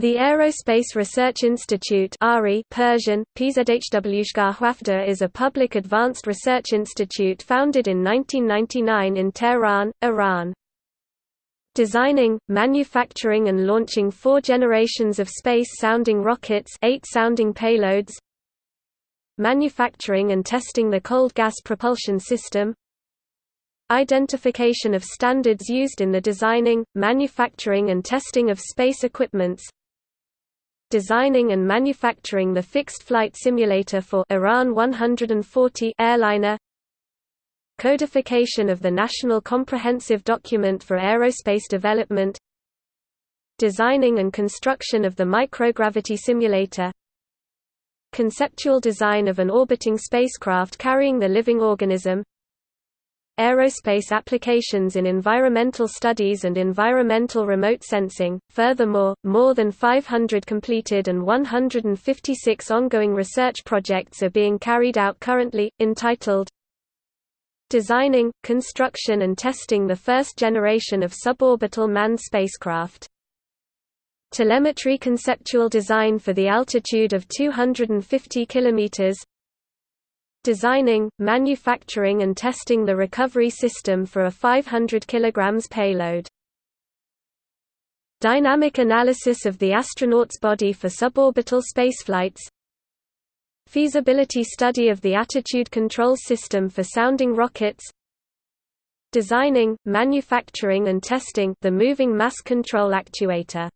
The Aerospace Research Institute Persian, is a public advanced research institute founded in 1999 in Tehran, Iran. Designing, manufacturing and launching four generations of space-sounding rockets eight sounding payloads Manufacturing and testing the cold gas propulsion system Identification of standards used in the designing, manufacturing and testing of space equipments designing and manufacturing the fixed flight simulator for Iran 140 airliner. Codification of the National Comprehensive Document for Aerospace Development. Designing and construction of the microgravity simulator. Conceptual design of an orbiting spacecraft carrying the living organism aerospace applications in environmental studies and environmental remote sensing. Furthermore, more than 500 completed and 156 ongoing research projects are being carried out currently, entitled Designing, Construction and Testing the First Generation of Suborbital Manned Spacecraft. Telemetry conceptual design for the altitude of 250 km, designing, manufacturing and testing the recovery system for a 500 kg payload. Dynamic analysis of the astronaut's body for suborbital spaceflights. Feasibility study of the attitude control system for sounding rockets. Designing, manufacturing and testing the moving mass control actuator